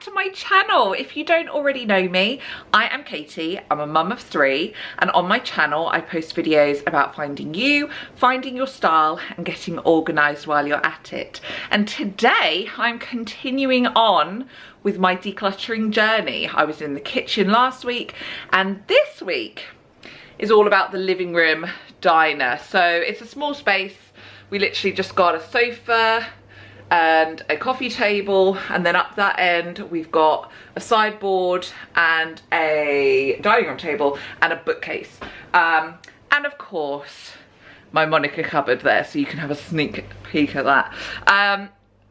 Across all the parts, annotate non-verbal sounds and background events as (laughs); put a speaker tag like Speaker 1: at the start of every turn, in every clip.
Speaker 1: to my channel. If you don't already know me, I am Katie, I'm a mum of three, and on my channel I post videos about finding you, finding your style, and getting organised while you're at it. And today I'm continuing on with my decluttering journey. I was in the kitchen last week, and this week is all about the living room diner. So it's a small space, we literally just got a sofa, and a coffee table and then up that end we've got a sideboard and a dining room table and a bookcase. Um, and of course my Monica cupboard there so you can have a sneak peek at that. Um,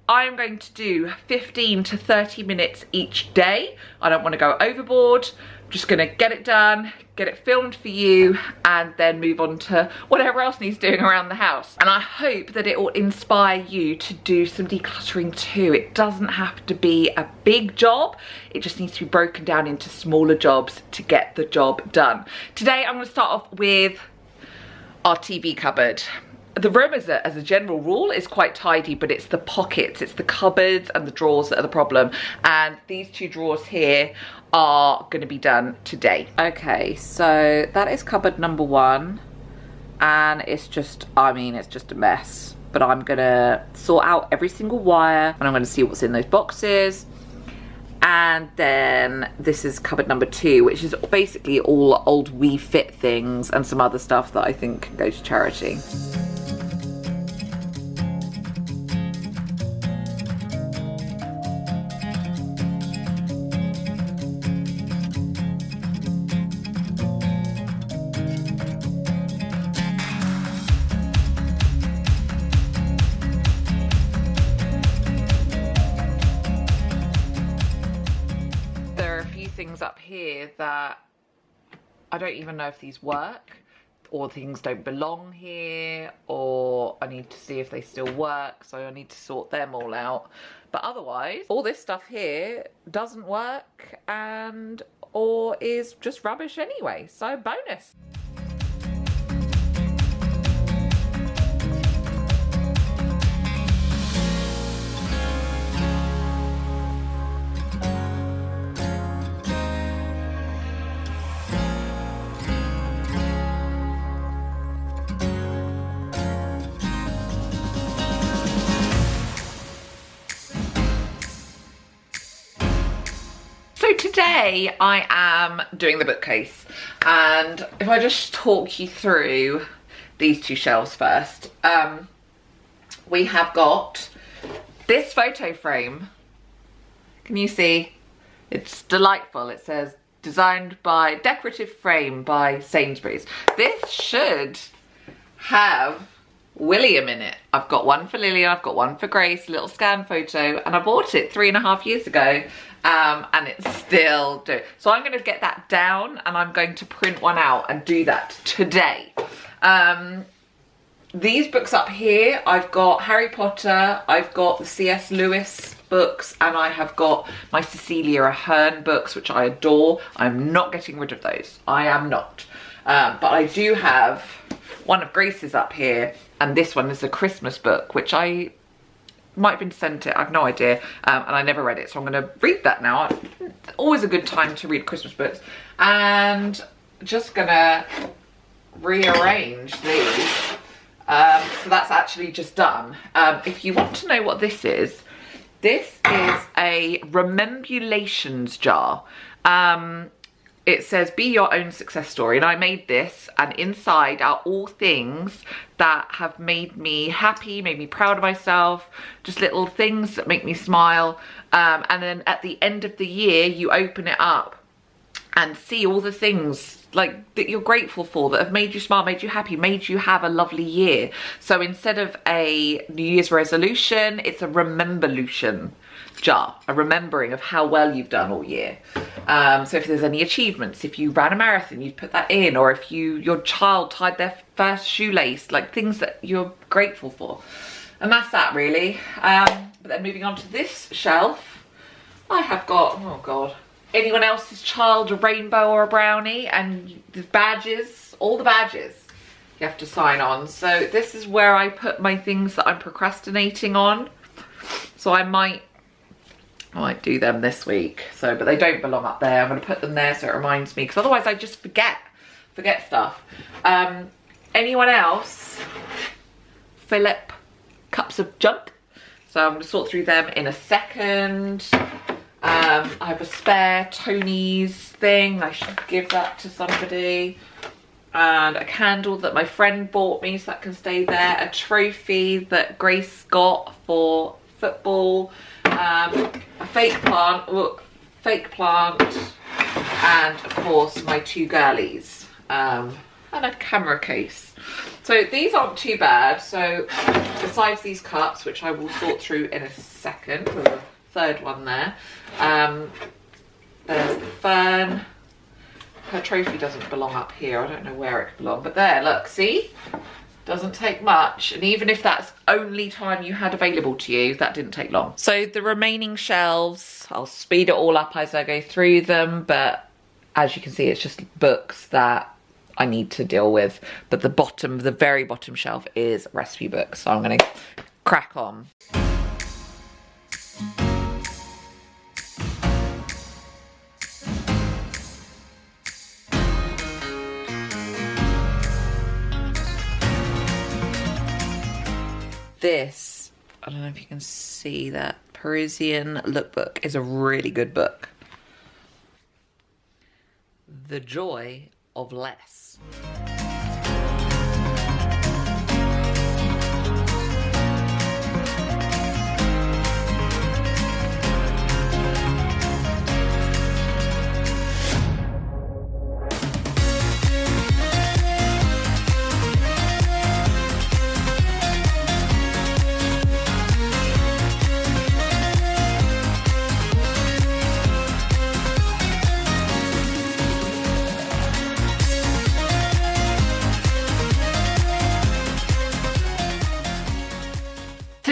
Speaker 1: I'm going to do 15 to 30 minutes each day I don't want to go overboard I'm just gonna get it done, get it filmed for you, and then move on to whatever else needs doing around the house. And I hope that it will inspire you to do some decluttering too. It doesn't have to be a big job, it just needs to be broken down into smaller jobs to get the job done. Today I'm gonna start off with our TV cupboard the room as a, as a general rule is quite tidy but it's the pockets it's the cupboards and the drawers that are the problem. And these two drawers here are going to be done today. Okay so that is cupboard number one and it's just i mean it's just a mess. But i'm gonna sort out every single wire and i'm gonna see what's in those boxes. And then this is cupboard number two which is basically all old Wii Fit things and some other stuff that i think can go to charity that I don't even know if these work or things don't belong here or I need to see if they still work so I need to sort them all out but otherwise all this stuff here doesn't work and or is just rubbish anyway so bonus. Today I am doing the bookcase and if I just talk you through these two shelves first. Um, we have got this photo frame. Can you see? It's delightful. It says designed by decorative frame by Sainsbury's. This should have William in it. I've got one for Lillian, I've got one for Grace, little scan photo, and I bought it three and a half years ago um, and it's still do. So I'm gonna get that down and I'm going to print one out and do that today. Um, these books up here, I've got Harry Potter, I've got the C.S. Lewis books, and I have got my Cecelia Ahern books, which I adore. I'm not getting rid of those. I am not. Um, but I do have one of Grace's up here, and this one is a Christmas book, which I might have been sent it, I have no idea, um, and I never read it, so I'm gonna read that now. Always a good time to read Christmas books. And just gonna rearrange these. Um, so that's actually just done. Um, if you want to know what this is, this is a Rememberlutions jar. Um, it says be your own success story. And I made this and inside are all things that have made me happy, made me proud of myself, just little things that make me smile. Um, and then at the end of the year you open it up and see all the things like that you're grateful for that have made you smile, made you happy, made you have a lovely year. So instead of a New Year's resolution, it's a rememberlution jar, a remembering of how well you've done all year. Um, so if there's any achievements, if you ran a marathon, you'd put that in, or if you your child tied their first shoelace, like things that you're grateful for. And that's that really. Um, but then moving on to this shelf, I have got, oh God, anyone else's child a rainbow or a brownie and the badges, all the badges you have to sign on. So this is where I put my things that I'm procrastinating on. So I might I might do them this week. So, but they don't belong up there. I'm going to put them there so it reminds me because otherwise I just forget, forget stuff. Um, anyone else? Philip cups of junk. So I'm going to sort through them in a second. Um, I have a spare Tony's thing. I should give that to somebody. And a candle that my friend bought me so that can stay there. A trophy that Grace got for football. Um, a fake plant, look, fake plant. And of course my two girlies. Um, and a camera case. So these aren't too bad. So besides these cups, which I will sort through in a second, a third one there. Um, there's the fern. Her trophy doesn't belong up here. I don't know where it belongs, but there, look, see? Doesn't take much. And even if that's only time you had available to you, that didn't take long. So the remaining shelves, I'll speed it all up as I go through them, but as you can see, it's just books that I need to deal with. But the bottom, the very bottom shelf is recipe books. So I'm gonna crack on. This, I don't know if you can see that, Parisian Lookbook is a really good book. The Joy of Less.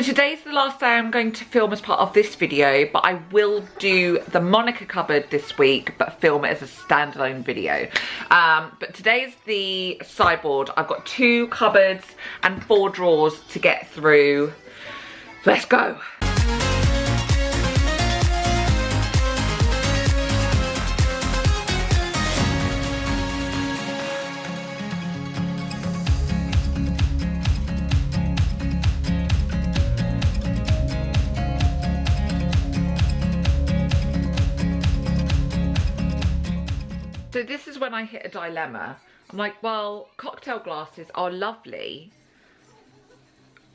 Speaker 1: Today's the last day I'm going to film as part of this video, but I will do the Monica cupboard this week, but film it as a standalone video. Um, but today's the sideboard. I've got two cupboards and four drawers to get through. Let's go. So this is when I hit a dilemma. I'm like, well, cocktail glasses are lovely,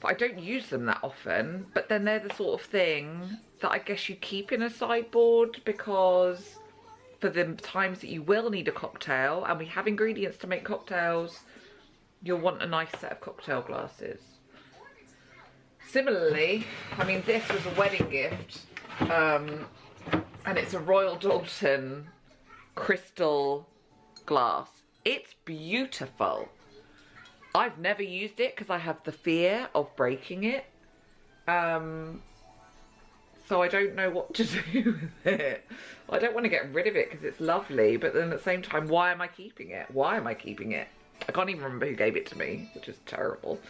Speaker 1: but I don't use them that often. But then they're the sort of thing that I guess you keep in a sideboard because for the times that you will need a cocktail and we have ingredients to make cocktails, you'll want a nice set of cocktail glasses. Similarly, I mean, this was a wedding gift um, and it's a Royal Doulton crystal glass. It's beautiful. I've never used it because I have the fear of breaking it. Um, so I don't know what to (laughs) do with it. I don't want to get rid of it because it's lovely, but then at the same time, why am I keeping it? Why am I keeping it? I can't even remember who gave it to me, which is terrible.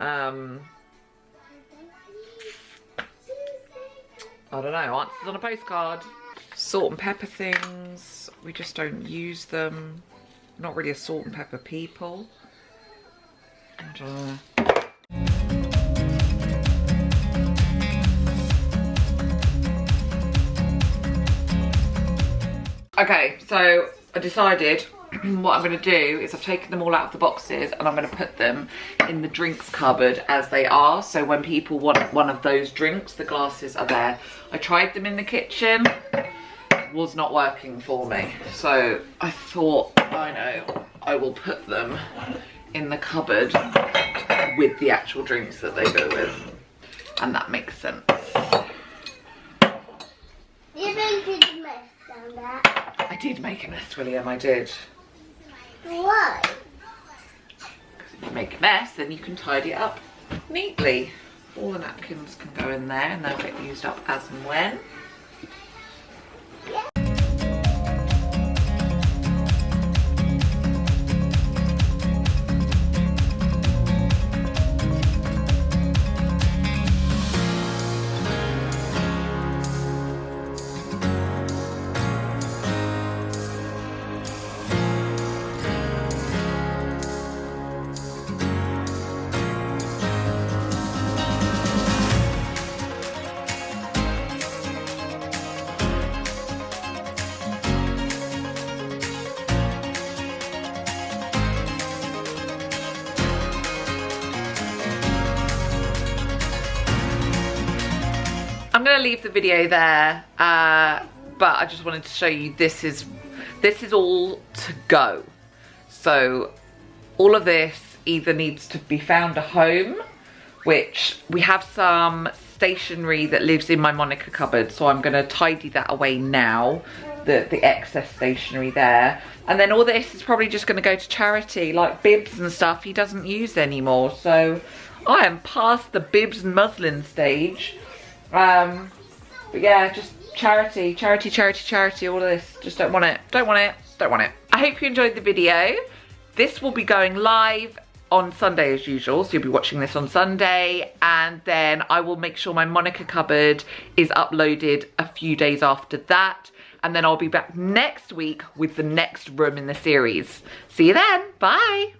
Speaker 1: Um, I don't know, answers on a postcard. Salt and pepper things, we just don't use them. Not really a salt and pepper people. And, uh, Okay, so I decided (clears throat) what I'm going to do is I've taken them all out of the boxes and I'm going to put them in the drinks cupboard as they are. So when people want one of those drinks, the glasses are there. I tried them in the kitchen, was not working for me. So I thought, I know, I will put them in the cupboard with the actual drinks that they go with. And that makes sense.
Speaker 2: You need to mess down there.
Speaker 1: I did make a mess, William, I did.
Speaker 2: Why?
Speaker 1: Because If you make a mess, then you can tidy it up neatly. All the napkins can go in there and they'll get used up as and when. Gonna leave the video there, uh, but I just wanted to show you this is this is all to go. So all of this either needs to be found a home, which we have some stationery that lives in my Monica cupboard, so I'm gonna tidy that away now, the, the excess stationery there. And then all this is probably just gonna go to charity, like bibs and stuff he doesn't use anymore. So I am past the bibs and muslin stage. Um, but yeah, just charity, charity, charity, charity, all of this. Just don't want it, don't want it, don't want it. I hope you enjoyed the video. This will be going live on Sunday as usual, so you'll be watching this on Sunday, and then I will make sure my Monica cupboard is uploaded a few days after that, and then I'll be back next week with the next room in the series. See you then, bye!